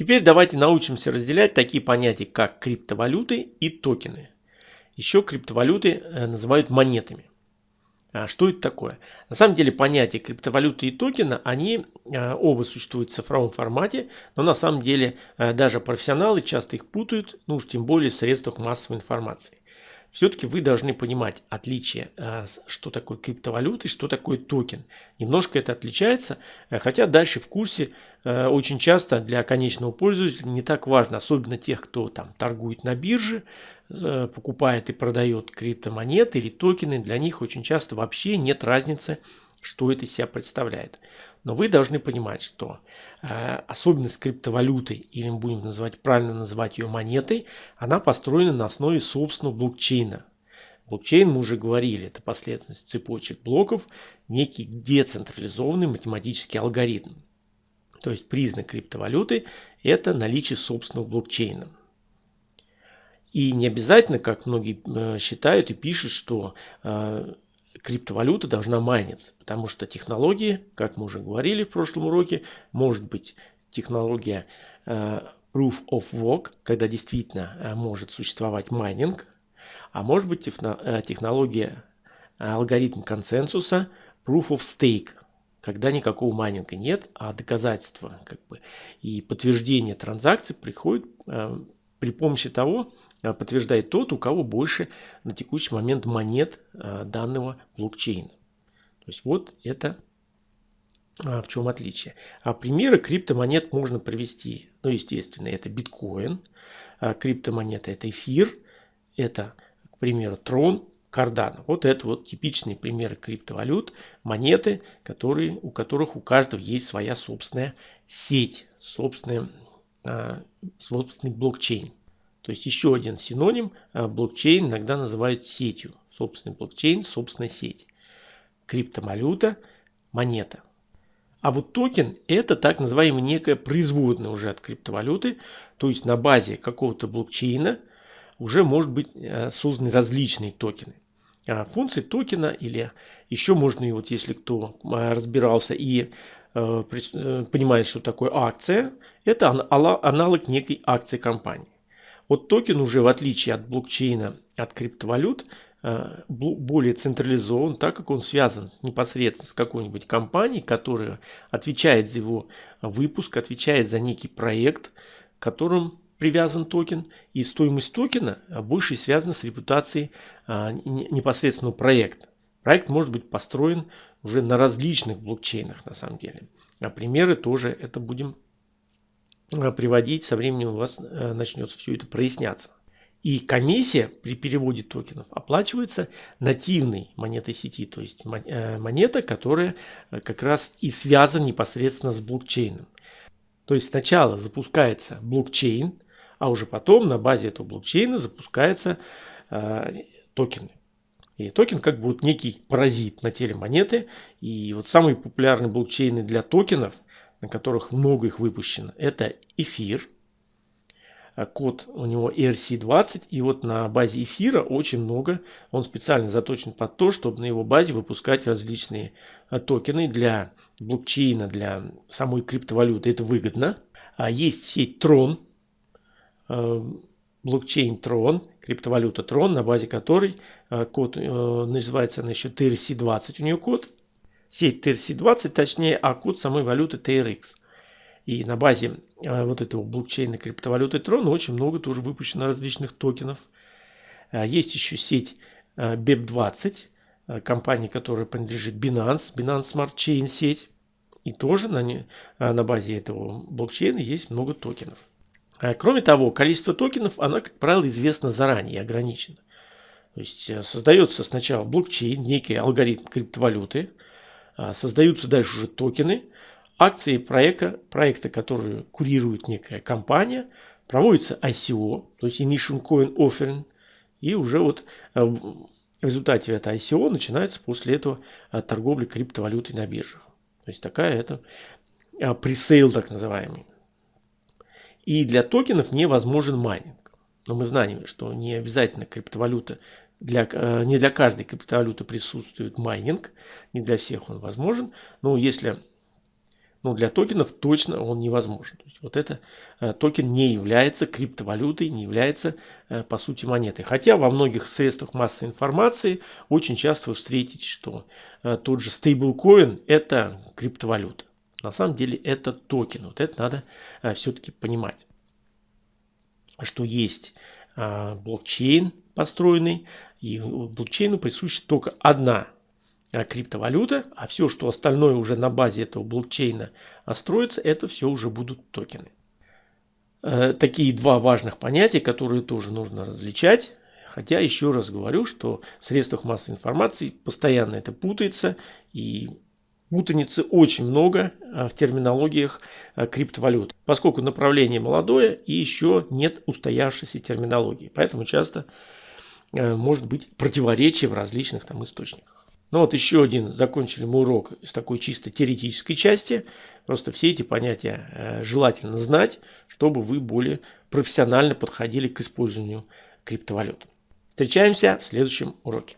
Теперь давайте научимся разделять такие понятия, как криптовалюты и токены. Еще криптовалюты э, называют монетами. А что это такое? На самом деле понятия криптовалюты и токена, они э, оба существуют в цифровом формате, но на самом деле э, даже профессионалы часто их путают, ну уж тем более в средствах массовой информации все-таки вы должны понимать отличие, э, что такое криптовалюта и что такое токен. Немножко это отличается, э, хотя дальше в курсе э, очень часто для конечного пользователя не так важно, особенно тех, кто там торгует на бирже, покупает и продает криптомонеты или токены, для них очень часто вообще нет разницы, что это из себя представляет. Но вы должны понимать, что э, особенность криптовалюты, или мы будем называть, правильно называть ее монетой, она построена на основе собственного блокчейна. Блокчейн, мы уже говорили, это последовательность цепочек блоков, некий децентрализованный математический алгоритм. То есть признак криптовалюты – это наличие собственного блокчейна. И не обязательно, как многие э, считают и пишут, что э, криптовалюта должна майниться, потому что технологии, как мы уже говорили в прошлом уроке, может быть технология э, Proof of Work, когда действительно э, может существовать майнинг, а может быть э, технология алгоритм консенсуса Proof of Stake, когда никакого майнинга нет, а доказательства как бы, и подтверждение транзакций приходит при помощи того, Э, подтверждает тот, у кого больше на текущий момент монет э, данного блокчейна. То есть вот это э, в чем отличие. А примеры криптомонет можно привести. Ну, естественно, это биткоин, криптомонета это эфир, это, к примеру, трон, Cardano. Вот это вот типичные примеры криптовалют, монеты, которые, у которых у каждого есть своя собственная сеть, собственная, собственный блокчейн. То есть еще один синоним а, блокчейн иногда называют сетью. Собственный блокчейн, собственная сеть. Криптовалюта, монета. А вот токен это так называемая некая производная уже от криптовалюты. То есть на базе какого-то блокчейна уже может быть а, созданы различные токены. А функции токена или еще можно, и вот если кто разбирался и понимает, что такое акция, это аналог некой акции компании. Вот токен уже в отличие от блокчейна, от криптовалют, э, более централизован, так как он связан непосредственно с какой-нибудь компанией, которая отвечает за его выпуск, отвечает за некий проект, к которому привязан токен. И стоимость токена больше связана с репутацией а, непосредственного проекта. Проект может быть построен уже на различных блокчейнах на самом деле. А примеры тоже это будем Э, приводить, со временем у вас э, начнется все это проясняться. И комиссия при переводе токенов оплачивается нативной монетой сети, то есть э, монета, которая как раз и связана непосредственно с блокчейном. То есть сначала запускается блокчейн, а уже потом на базе этого блокчейна запускаются э, токены. И токен как бы вот некий паразит на теле монеты. И вот самые популярные блокчейны для токенов – на которых много их выпущено, это эфир. А код у него ERC20. И вот на базе эфира очень много. Он специально заточен под то, чтобы на его базе выпускать различные а, токены для блокчейна, для самой криптовалюты. Это выгодно. А есть сеть Tron, а, блокчейн Tron, криптовалюта Tron, на базе которой код называется она еще TRC20 у нее код сеть TRC20, точнее, а код самой валюты TRX. И на базе э, вот этого блокчейна криптовалюты Tron очень много тоже выпущено различных токенов. Э, есть еще сеть э, BEP20, компания, которая принадлежит Binance, Binance Smart Chain сеть. И тоже на, на базе этого блокчейна есть много токенов. Кроме того, количество токенов, оно, как правило, известно заранее ограничено. То есть создается сначала блокчейн, некий алгоритм криптовалюты, а, создаются дальше уже токены, акции проекта, проекта, которые курирует некая компания, проводится ICO, то есть Initial Coin Offering, и уже вот а, в результате этого ICO начинается после этого а, торговля криптовалютой на биржах. То есть такая это presale так называемый. И для токенов невозможен майнинг. Но мы знаем, что не обязательно криптовалюта для, э, не для каждой криптовалюты присутствует майнинг, не для всех он возможен. Но если но для токенов точно он невозможен. То есть вот это э, токен не является криптовалютой, не является э, по сути монетой. Хотя во многих средствах массовой информации очень часто вы встретите, что тот же стейблкоин это криптовалюта. На самом деле это токен. Вот это надо все-таки понимать, что есть блокчейн построенный, и блокчейну присуща только одна а, криптовалюта, а все, что остальное уже на базе этого блокчейна строится, это все уже будут токены. Э, такие два важных понятия, которые тоже нужно различать. Хотя еще раз говорю, что в средствах массовой информации постоянно это путается и путаницы очень много а, в терминологиях а, криптовалют, поскольку направление молодое и еще нет устоявшейся терминологии. Поэтому часто э, может быть противоречие в различных там источниках. Ну вот еще один, закончили мы урок с такой чисто теоретической части. Просто все эти понятия э, желательно знать, чтобы вы более профессионально подходили к использованию криптовалют. Встречаемся в следующем уроке.